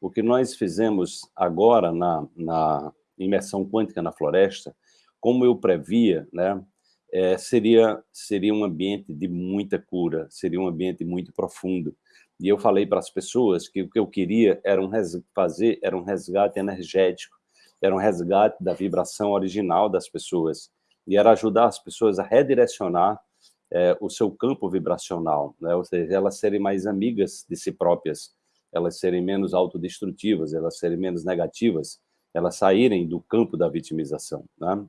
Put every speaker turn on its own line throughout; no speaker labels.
o que nós fizemos agora na, na imersão quântica na floresta, como eu previa, né, é, seria, seria um ambiente de muita cura, seria um ambiente muito profundo. E eu falei para as pessoas que o que eu queria era um fazer era um resgate energético, era um resgate da vibração original das pessoas, e era ajudar as pessoas a redirecionar é, o seu campo vibracional, né? ou seja, elas serem mais amigas de si próprias, elas serem menos autodestrutivas, elas serem menos negativas, elas saírem do campo da vitimização. Né?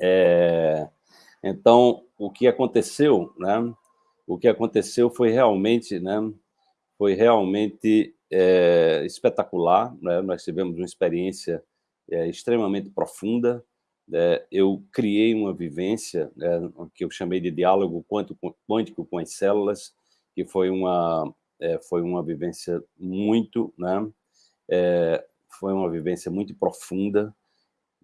É, então, o que aconteceu, né? O que aconteceu foi realmente, né? Foi realmente é, espetacular. Né? Nós tivemos uma experiência é, extremamente profunda. É, eu criei uma vivência né, que eu chamei de diálogo quântico com as células, que foi uma é, foi uma vivência muito, né? É, foi uma vivência muito profunda,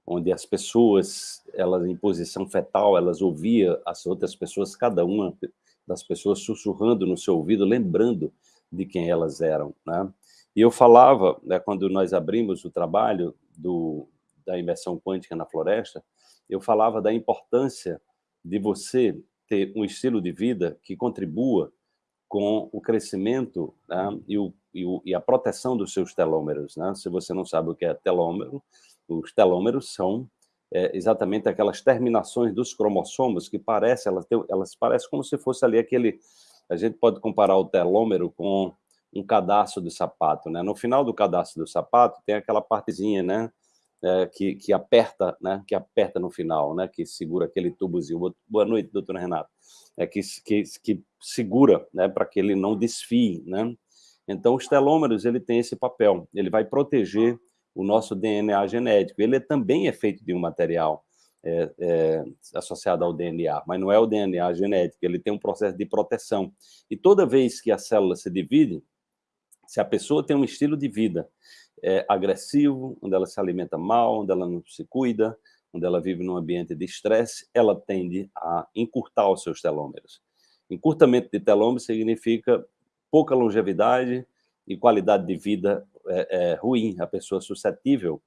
onde as pessoas, elas em posição fetal, elas ouviam as outras pessoas, cada uma das pessoas sussurrando no seu ouvido, lembrando de quem elas eram, né? E eu falava, né, quando nós abrimos o trabalho do, da imersão quântica na floresta, eu falava da importância de você ter um estilo de vida que contribua com o crescimento né, e, o, e, o, e, a proteção dos seus telômeros. Né? Se você não sabe o que é telômero, os telômeros são é, exatamente aquelas terminações dos cromossomos que parecem, elas, têm, elas parecem como se fosse ali aquele... A gente pode comparar o telômero com um cadastro de sapato, né? No final do cadastro do sapato tem aquela partezinha, né? É, que, que aperta, né? Que aperta no final, né? Que segura aquele tubozinho. Boa noite, doutora Renata. É que, que, que segura, né? Para que ele não desfie, né? Então, os telômeros, ele tem esse papel. Ele vai proteger o nosso DNA genético. Ele também é feito de um material é, é, associado ao DNA, mas não é o DNA genético, ele tem um processo de proteção. E toda vez que a célula se divide, se a pessoa tem um estilo de vida é, agressivo, onde ela se alimenta mal, onde ela não se cuida, onde ela vive num ambiente de estresse, ela tende a encurtar os seus telômeros. Encurtamento de telômeros significa pouca longevidade e qualidade de vida é, é, ruim, a pessoa suscetível,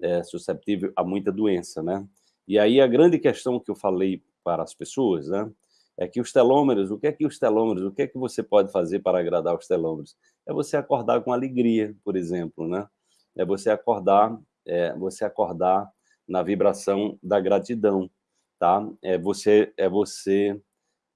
é, suscetível a muita doença, né? E aí a grande questão que eu falei para as pessoas, né, é que os telômeros, o que é que os telômeros, o que é que você pode fazer para agradar os telômeros? É você acordar com alegria, por exemplo, né? É você acordar, é, você acordar na vibração da gratidão, tá? É você, é você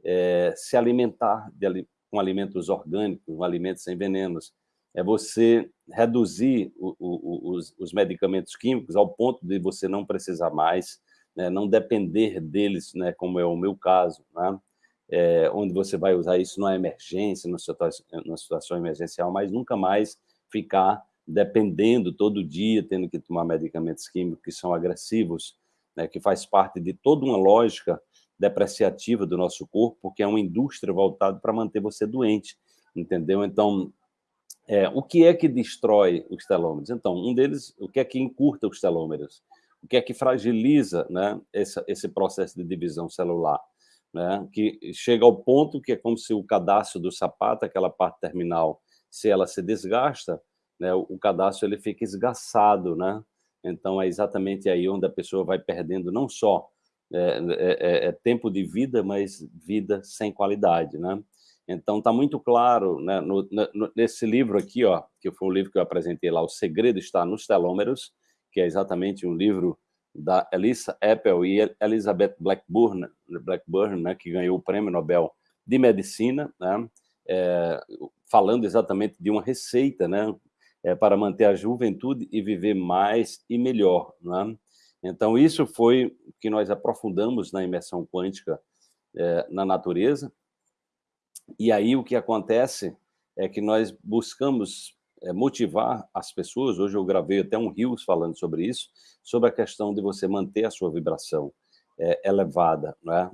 é, se alimentar de, com alimentos orgânicos, com alimentos sem venenos, é você reduzir o, o, os, os, medicamentos químicos ao ponto de você não precisar mais, né, não depender deles, né, como é o meu caso, né, é, onde você vai usar isso numa emergência, numa situação, numa situação emergencial, mas nunca mais ficar dependendo todo dia, tendo que tomar medicamentos químicos que são agressivos, né, que faz parte de toda uma lógica depreciativa do nosso corpo, porque é uma indústria voltada para manter você doente, entendeu? Então, é, o que é que destrói os telômeros? Então, um deles, o que é que encurta os telômeros? O que é que fragiliza né, esse, processo de divisão celular? Né, que chega ao ponto que é como se o cadastro do sapato, aquela parte terminal, se ela se desgasta, né, o cadastro ele fica esgaçado, né? Então é exatamente aí onde a pessoa vai perdendo não só é, é, é, é tempo de vida, mas vida sem qualidade, né? Então, está muito claro né, no, no, nesse livro aqui, ó, que foi um livro que eu apresentei lá, O Segredo está nos Telômeros, que é exatamente um livro da Elisa Apple e Elizabeth Blackburn, Blackburn né, que ganhou o Prêmio Nobel de Medicina, né, é, falando exatamente de uma receita né, é, para manter a juventude e viver mais e melhor. Né? Então, isso foi o que nós aprofundamos na imersão quântica é, na natureza, e aí o que acontece é que nós buscamos é, motivar as pessoas, hoje eu gravei até um Rios falando sobre isso, sobre a questão de você manter a sua vibração é, elevada, né?